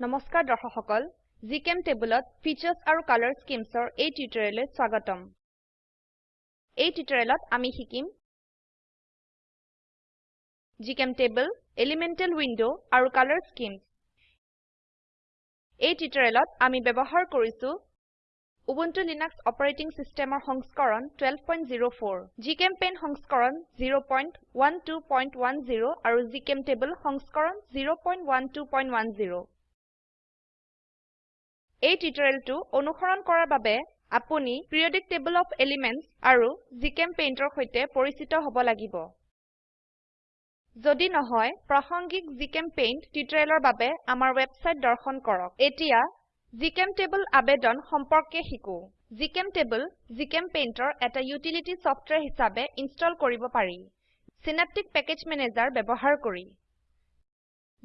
নমস্কাৰ দৰ্শক সকল জিচেম্টেবলত ফিচাৰ্ছ আৰু কালাৰ স্কিমছৰ এই টিউটোৰিয়েললৈ স্বাগতম। এই টিউটোৰিয়েলত আমি শিকিম জিচেম্টেবল এলিমেন্টেল উইন্ডো আৰু কালাৰ স্কিমছ এই টিউটোৰিয়েলত আমি ব্যবহাৰ কৰিছো উবুন্টু লিনাক্স অপাৰেটিং সিস্টেমৰ সংস্কৰণ 1204 জিচেম্পেইণ্ট সংস্কৰণ 01210 আৰু জিচেম্টেবল সংস্কৰণ 01210 এই টিউটোৰিয়েলটো অনুসৰণ কৰাৰ বাবে আপুনি পিৰিয়ডিক টেবল অফ এলিমেণ্টছ আৰু জিচেম্পেইণ্টৰ সৈতে পৰিচিত হ'ব লাগিব। যদি নহয় প্ৰাসংগিক জিচেম্পেইণ্ট টিউটোৰিয়েলৰ বাবে আমাৰ ওয়েবসাইট দৰ্শন কৰক। এতিয়া জিচেম্টেবল আবেদন সম্পৰ্কে শিকো। জিচেম্টেবল জিচেম্পেইণ্টৰ এটা ইউটিলিটি সফটওয়্যাৰ হিচাপে ইনষ্টল কৰিব পাৰি। সিন্যাপটিক পেকেজ ম্যানেজাৰ ব্যবহাৰ কৰি।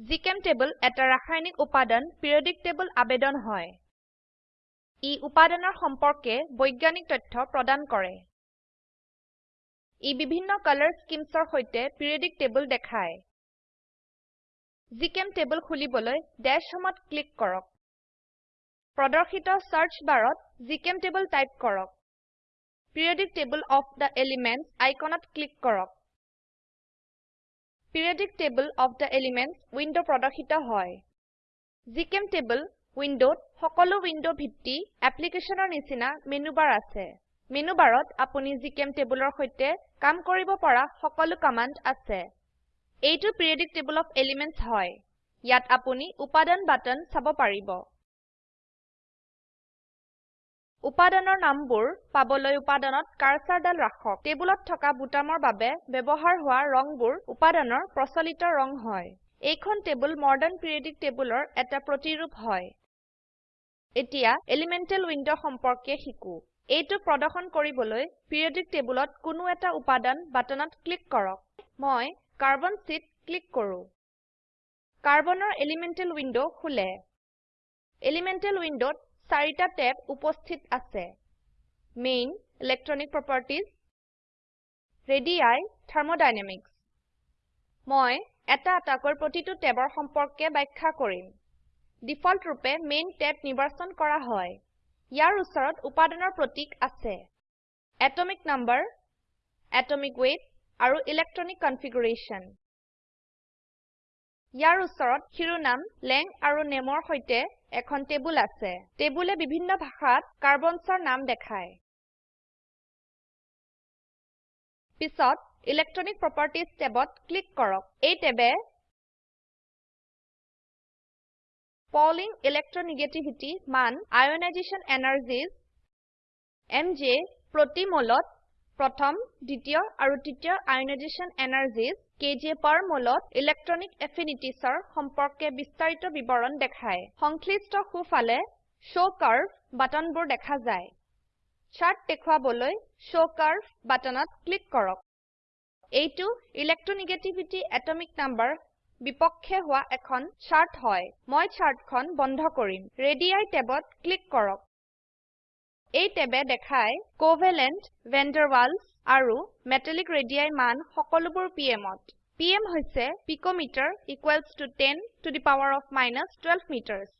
জিচেম্টেবল এটা ৰাসায়নিক উপাদান পিৰিয়ডিক টেবল আবেদন হয়। ই উপাদানৰ সম্পৰ্কে বৈজ্ঞানিক তথ্য প্ৰদান কৰে। ই বিভিন্ন কালাৰ স্কিমছৰ সৈতে পিৰিয়ডিক টেবল দেখায়। জিচেম্টেবল খুলিবলৈ ড্যাশ হোমত ক্লিক কৰক। প্ৰদৰ্শিত সাৰ্চ বাৰত জিচেম্টেবল টাইপ কৰক। Periodic table of the elements আইকনত ক্লিক কৰক। Periodic table of the elements window প্ৰদৰ্শিত হয়। জিচেম্টেবল উইন্ডোত সকলো উইন্ডো ভিত্তি অ্যাপ্লিকেশনৰ নিচিনা মেনু বাৰ আছে। মেনু বাৰত আপুনি জিচেম্টেবলৰ সৈতে কাম কৰিব পৰা সকলো কমান্ড আছে। এইটো পিৰিয়ডিক টেবল অফ এলিমেণ্টছ হয়। ইয়াত আপুনি উপাদান বাটন চাব পাৰিব। উপাদানৰ নামবোৰ পাবলৈ উপাদানত কাৰ্সাৰডাল ৰাখক। টেবুলত থকা বুটামৰ বাবে ব্যবহাৰ হোৱা ৰংবোৰ উপাদানৰ প্ৰচলিত ৰং হয়। এইখন টেবুল মডাৰ্ন পিৰিয়ডিক টেবুলৰ এটা প্ৰতিৰূপ হয়। এতিয়া এলিমেন্টেল উইন্ডো সম্পৰ্কে শিকো। এইটো প্ৰদৰ্শন কৰিবলৈ পিৰিয়ডিক টেবুলত কোনো এটা উপাদান বাটনত ক্লিক কৰক। মই কাৰ্বন শীট ক্লিক কৰো। কাৰ্বনৰ এলিমেন্টেল উইন্ডো খুলে। এলিমেন্টেল উইন্ডোত চাৰিটা ট্যাব উপস্থিত আছে। Main electronic properties radii thermodynamics. মই এটা এটাকৈ প্ৰতিটো ট্যাবৰ সম্পৰ্কে ব্যাখ্যা কৰিম। ডিফল্ট ৰূপে মেইন ট্যাব নিৰ্বাচন কৰা হয়। ইয়াৰ ওচৰত উপাদানৰ প্ৰতীক আছে। এটমিক নাম্বাৰ এটমিক ওয়েট আৰু ইলেক্ট্ৰনিক কনফিগাৰেশন ইয়াৰ ওচৰত শিৰোনাম লেং আৰু নেমৰ সৈতে এখন টেবুল আছে। টেবুলে বিভিন্ন ভাষাত কাৰ্বনছৰ নাম দেখায়। পিছত ইলেক্ট্ৰনিক প্ৰপাৰ্টিজ ট্যাবত ক্লিক কৰক। এই ট্যাবে Pauling electronegativity মান ionization energies mj মোলত প্ৰথম দ্বিতীয় আৰু তৃতীয় ionization energies kj per মোলত electronic affinitiesৰ সম্পৰ্কে বিস্তাৰিত বিৱৰণ দেখায় সংশ্লিষ্ট সোঁফালে show curve বাটনবোৰ দেখা যায় চাৰ্ট দেখুৱাবলৈ show curve বাটনত ক্লিক কৰক এইটো ইলেক্ট্ৰোনেগেটিভিটি এটমিক নাম্বাৰ বিপক্ষে হোৱা এখন চাৰ্ট হয়। মই চাৰ্টখন বন্ধ কৰিম। ৰেডি ট্যাবত ক্লিক কৰক। এই ট্যাবে দেখায় কোভেলেণ্ট ভান der Waals আৰু মেটালিক ৰেডি মান সকলোবোৰ pmত pm হৈছে picometre equals to 10 to the power of minus 12 metres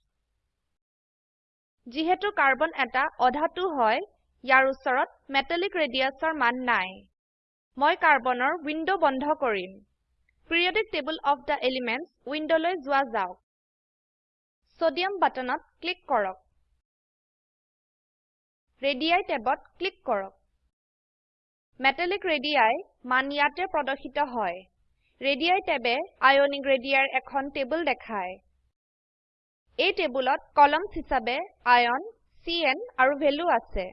যিহেতু কাৰ্বন এটা অধাতু হয় ইয়াৰ ওচৰত মেটালিক ৰেডিয়াছৰ মান নাই। মই কাৰ্বনৰ উইন্ডো বন্ধ কৰিম। Periodic table of the elements উইন্ডোলৈ যোৱা যাওক। সোডিয়াম বাটনত ক্লিক কৰক। ৰেডি ট্যাবত ক্লিক কৰক। মেটালিক ৰেডি মান ইয়াতে প্ৰদৰ্শিত হয়। ৰেডি ট্যাবে আয়নিক ৰেডিৰ এখন টেবুল দেখায়। এই টেবুলত কলমছ হিচাবে আয়ন চিএন আৰু ভেলু আছে।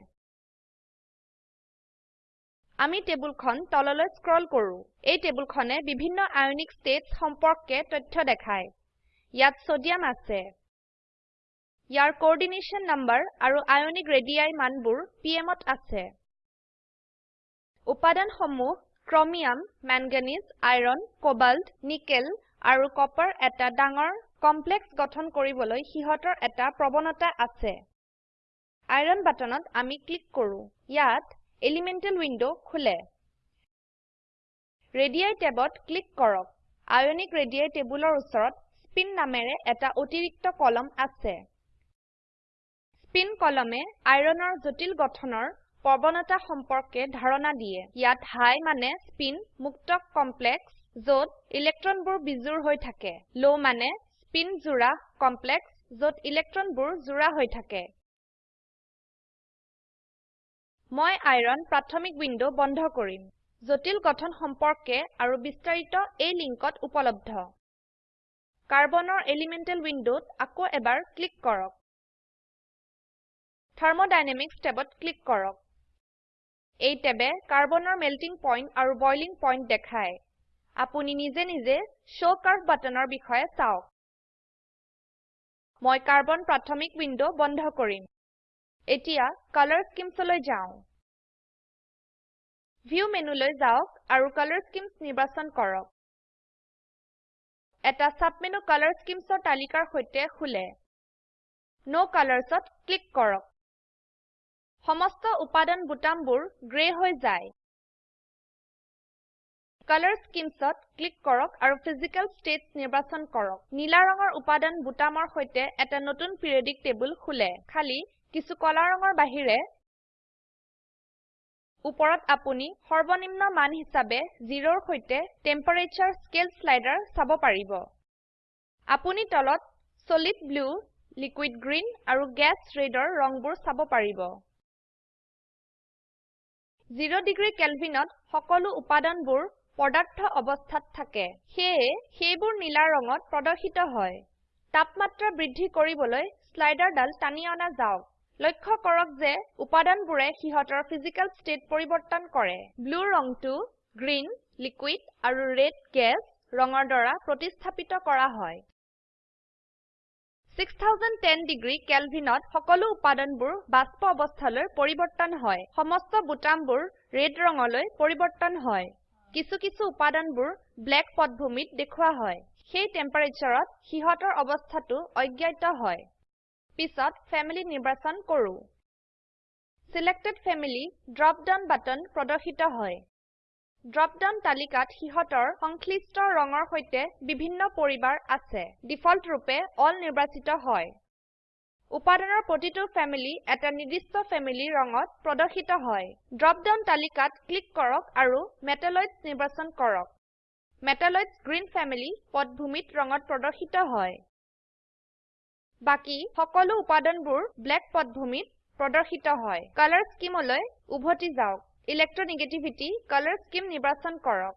আমি টেবুলখন তললৈ স্ক্ৰল কৰো। এই টেবুলখনে বিভিন্ন আয়নিক ষ্টেটছ সম্পৰ্কে তথ্য দেখায়। ইয়াত সোডিয়াম আছে। ইয়াৰ কোঅৰ্ডিনেশন নাম্বাৰ আৰু আয়নিক ৰেডিআই মানবোৰ পিএমত আছে। উপাদানসমূহ chromium manganese iron cobalt nickel আৰু কপাৰ এটা ডাঙৰ কমপ্লেক্স গঠন কৰিবলৈ সিহতৰ এটা প্ৰবণতা আছে। আইৰন বাটনত আমি ক্লিক কৰো। ইয়াত এলিমেন্টেল উইন্ডো খুলে। ৰেডি ট্যাবত ক্লিক কৰক। আয়নিক ৰেডি টেবুলৰ ওচৰত স্পিন নামেৰে এটা অতিৰিক্ত কলম আছে। স্পিন কলমে আইৰনৰ জটিল গঠনৰ প্ৰবণতা সম্পৰ্কে ধাৰণা দিয়ে। ইয়াত হাই মানে স্পিন মুক্ত কমপ্লেক্স যত ইলেক্ট্ৰনবোৰ বিজোৰ হৈ থাকে। লো মানে স্পিন জোড়া কমপ্লেক্স যত ইলেক্ট্ৰনবোৰ জোড়া হৈ থাকে। মই আইৰন প্ৰাথমিক উইন্ডো বন্ধ কৰিম। জটিল গঠন সম্পৰ্কে আৰু বিস্তাৰিত এই লিংকত উপলব্ধ। কাৰ্বনৰ এলিমেন্টেল উইন্ডোত আকৌ এবাৰ ক্লিক কৰক। থাৰ্মোডাইনামিক্স টেবত ক্লিক কৰক। এই টেবে কাৰ্বনৰ মেল্টিং পইণ্ট আৰু বইলিং পইণ্ট দেখায়। আপুনি নিজে নিজে শো কাৰ্ভ বাটনৰ বিষয়ে চাওক। মই কাৰ্বন প্ৰাথমিক উইন্ডো বন্ধ কৰিম। এতিয়া কালাৰ স্কিমছলৈ যাও। ভিউ মেনুলৈ যাওক আৰু কালাৰ স্কিমছ নিৰ্বাচন কৰক। এটা সাবমেনু কালাৰ স্কিমছৰ তালিকাৰ সৈতে খুলে। নো কালাৰ্ছত ক্লিক কৰক। সমস্ত উপাদান বুটামবোৰ গ্ৰে হৈ যায়। কালাৰ স্কিমছত ক্লিক কৰক আৰু ফিজিকেল ষ্টেটছ নিৰ্বাচন কৰক। নীলা ৰঙৰ উপাদান বুটামৰ সৈতে এটা নতুন পিৰিয়ডিক টেবুল খুলে। খালি কিছু কলা ৰঙৰ বাহিৰে ওপৰত আপুনি সৰ্বনিম্ন মান হিসাবে 0 ৰ সৈতে টেম্পাৰেচাৰ স্কেল স্লাইডাৰ চাব পাৰিব। আপুনি তলত সলিড ব্লু লিকুইড গ্ৰীণ আৰু গেছ ৰেডৰ ৰংবোৰ চাব পাৰিব। 0 ডিগ্ৰী কেলভিনত সকলো উপাদানবোৰ পদাৰ্থ অৱস্থাত থাকে সেয়ে সেইবোৰ নীলা ৰঙত প্ৰদৰ্শিত হয়। তাপমাত্ৰা বৃদ্ধি কৰিবলৈ স্লাইডাৰডাল টানি অনা যাওক। লক্ষ্য কৰক যে উপাদানবোৰে সিহতৰ ফিজিকেল ষ্টেট পৰিবৰ্তন কৰে। ব্লু ৰংটো গ্ৰীণ লিকুইড আৰু ৰেড গেছ ৰঙৰ দ্বাৰা প্ৰতিস্থাপিত কৰা হয়। 6010 ডিগ্ৰী কেলভিনত সকলো উপাদানবোৰ বাষ্প অৱস্থালৈ পৰিবৰ্তন হয়। সমস্ত বুটামবোৰ ৰেড ৰঙলৈ পৰিবৰ্তন হয়। কিছু কিছু উপাদানবোৰ ব্লেক পটভূমিত দেখুৱা হয়। সেই টেম্পাৰেচাৰত সিহতৰ অৱস্থাটো অজ্ঞাত হয়। পিছত ফেমিলি নিৰ্বাচন কৰো। Selected family drop down button প্ৰদৰ্শিত হয়। ড্ৰপ ডাউন তালিকাত সিহতৰ সংশ্লিষ্ট ৰঙৰ সৈতে বিভিন্ন পৰিবাৰ আছে। ডিফল্ট ৰূপে অল নিৰ্বাচিত হয়। উপাদানৰ প্ৰতিটো ফেমিলি এটা নিৰ্দিষ্ট ফেমিলি ৰঙত প্ৰদৰ্শিত হয়। ড্ৰপ ডাউন তালিকাত ক্লিক কৰক আৰু মেটালয়ডছ নিৰ্বাচন কৰক। মেটালয়ডছ গ্ৰীণ ফেমিলি পটভূমিত ৰঙত প্ৰদৰ্শিত হয়। বাকি সকলো উপাদানবোৰ ব্লেক পটভূমিত প্ৰদৰ্শিত হয়। কালাৰ স্কিমলৈ উভতি যাওক। ইলেক্ট্ৰোনেগেটিভিটি কালাৰ স্কিম নিৰ্বাচন কৰক।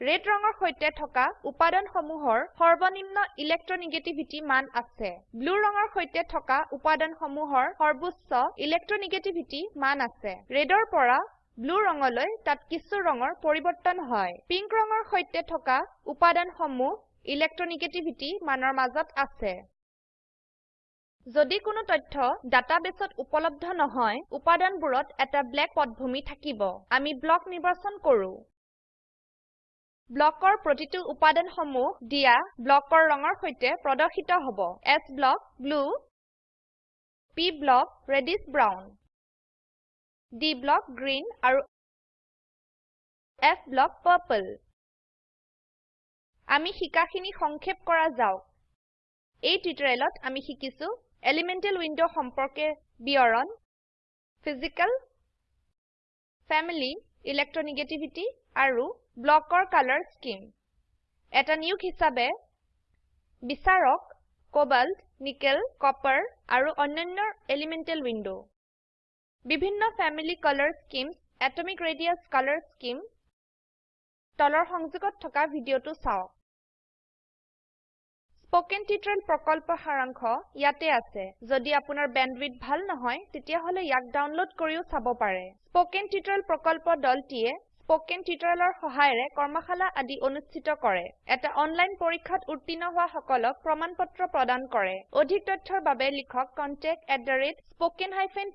ৰেড ৰঙৰ সৈতে থকা উপাদানসমূহৰ সৰ্বনিম্ন ইলেক্ট্ৰোনেগেটিভিটি মান আছে। ব্লু ৰঙৰ সৈতে থকা উপাদানসমূহৰ সৰ্বোচ্চ ইলেক্ট্ৰোনেগেটিভিটি মান আছে। ৰেডৰ পৰা ব্লু ৰঙলৈ তাত কিছু ৰঙৰ পৰিবৰ্তন হয়। পিংক ৰঙৰ সৈতে থকা উপাদানসমূহ ইলেক্ট্ৰোনেগেটিভিটি মানৰ মাজত আছে। যদি কোনো তথ্য ডাটাবেসত উপলব্ধ নহয় উপাদানবোৰত এটা ব্লেক পটভূমি থাকিব। আমি ব্লক নিৰ্বাচন কৰো। ব্লকৰ প্ৰতিটো উপাদানসমূহ দিয়া ব্লকৰ ৰঙৰ সৈতে প্ৰদৰ্শিত হ'ব। S block blue P block reddish brown D block green আৰু F ব্লক পাৰ্পল আমি শিকাখিনি সংক্ষেপ কৰা যাওক। এই টিউটোৰিয়েলত আমি শিকিছো এলিমেন্টেল উইন্ডো সম্পৰ্কে বিৱৰণ ফিজিকেল ফেমিলি ইলেক্ট্ৰোনেগেটিভিটি আৰু ব্লকৰ কালাৰ স্কিম এটা নিয়োগ হিসাবে বিচাৰক কোবাল্ট নিকেল কপাৰ আৰু অন্যান্য এলিমেন্টেল উইন্ডো বিভিন্ন family colour schemes atomic radius colour scheme তলৰ সংযোগত থকা ভিডিঅটো চাওক। স্পোকেন টিউটোৰিয়েল প্ৰকল্প সাৰাংশ ইয়াতে আছে। যদি আপোনাৰ বেণ্ডৱিডথ ভাল নহয় তেতিয়াহলে ইয়াক ডাউনলোড কৰিও চাব পাৰে। স্পোকেন টিউটোৰিয়েল প্ৰকল্প দলটিয়ে স্পোকেন টিউটোৰিয়েলৰ সহায়েৰে কৰ্মশালা আদি অনুষ্ঠিত কৰে। এটা অনলাইন পৰীক্ষাত উত্তীৰ্ণ হোৱা সকলক প্ৰমাণপত্ৰ প্ৰদান কৰে। অধিক তথ্যৰ বাবে লিখক contactspoken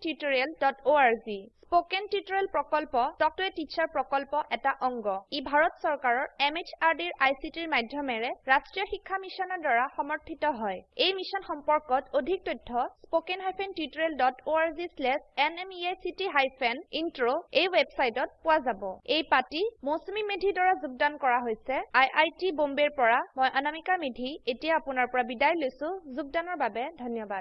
tutorialorg স্পোকেন টিউটোৰিয়েল প্ৰকল্প টক টু এ টিচাৰ প্ৰকল্প এটা অংগ। ই ভাৰত চৰকাৰৰ MHRDৰ ICTৰ মাধ্যমেৰে ৰাষ্ট্ৰীয় শিক্ষা মিছনৰ দ্বাৰা সমৰ্থিত হয়। এই মিছন সম্পৰ্কত অধিক তথ্য হাইফেন ইন্ট্ৰ এই ওয়েবসাইটত পোৱা যাব। এই পাঠটি মৌচুমী মেধি দ্ৱাৰা যোগদান কৰা হৈছে। টী বম্বেৰ পৰা মই অনামিকা মেধি। এতিয়া আপোনাৰ পৰা বিদায় লৈছো। যোগদানৰ বাবে ধন্যবাদ।